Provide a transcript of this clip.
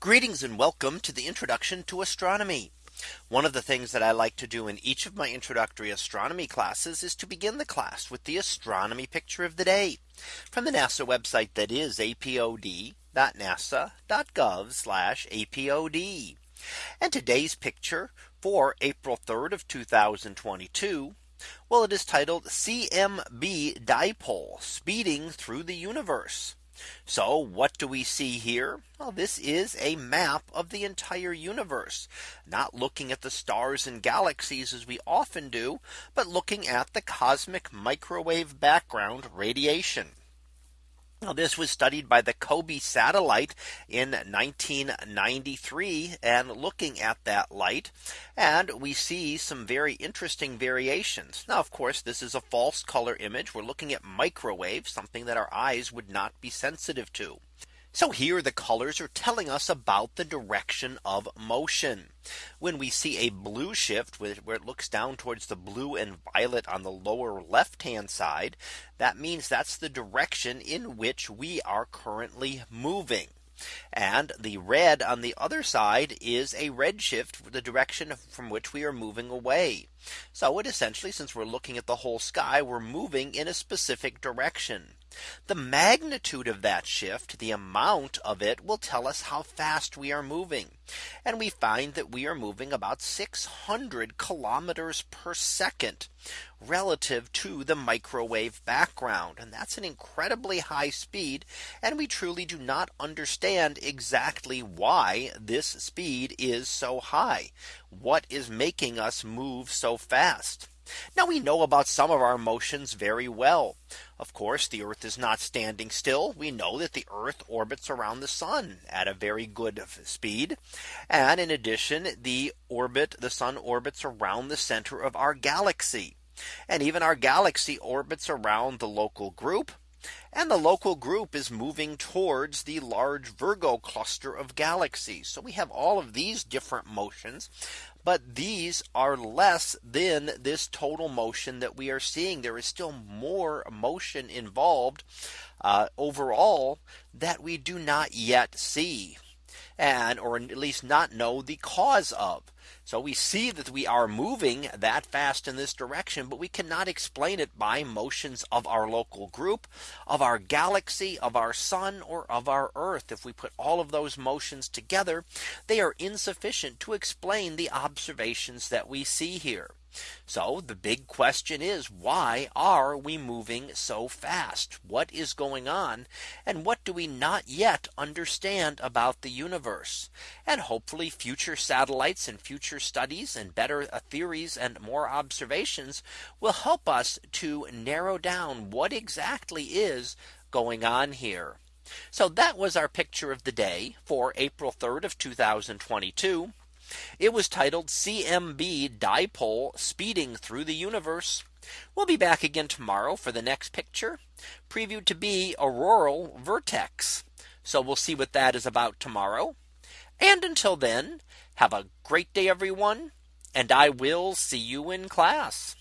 Greetings and welcome to the introduction to astronomy. One of the things that I like to do in each of my introductory astronomy classes is to begin the class with the astronomy picture of the day from the NASA website that is apod.nasa.gov apod. And today's picture for April 3rd of 2022. Well, it is titled CMB dipole speeding through the universe. So what do we see here? Well, this is a map of the entire universe, not looking at the stars and galaxies as we often do, but looking at the cosmic microwave background radiation. Now, this was studied by the COBE satellite in 1993 and looking at that light and we see some very interesting variations. Now, of course, this is a false color image. We're looking at microwave, something that our eyes would not be sensitive to. So here the colors are telling us about the direction of motion. When we see a blue shift where it looks down towards the blue and violet on the lower left hand side, that means that's the direction in which we are currently moving. And the red on the other side is a red shift the direction from which we are moving away. So it essentially since we're looking at the whole sky, we're moving in a specific direction. The magnitude of that shift, the amount of it will tell us how fast we are moving. And we find that we are moving about 600 kilometers per second relative to the microwave background. And that's an incredibly high speed. And we truly do not understand exactly why this speed is so high. What is making us move so fast? Now we know about some of our motions very well. Of course, the Earth is not standing still. We know that the Earth orbits around the sun at a very good speed. And in addition, the orbit, the sun orbits around the center of our galaxy. And even our galaxy orbits around the local group. And the local group is moving towards the large Virgo cluster of galaxies. So we have all of these different motions but these are less than this total motion that we are seeing. There is still more motion involved uh, overall that we do not yet see and or at least not know the cause of. So we see that we are moving that fast in this direction, but we cannot explain it by motions of our local group of our galaxy of our sun or of our earth. If we put all of those motions together, they are insufficient to explain the observations that we see here. So the big question is why are we moving so fast? What is going on? And what do we not yet understand about the universe? And hopefully future satellites and future studies and better uh, theories and more observations will help us to narrow down what exactly is going on here. So that was our picture of the day for April 3rd of 2022. It was titled CMB dipole speeding through the universe. We'll be back again tomorrow for the next picture previewed to be auroral vertex. So we'll see what that is about tomorrow. And until then, have a great day, everyone. And I will see you in class.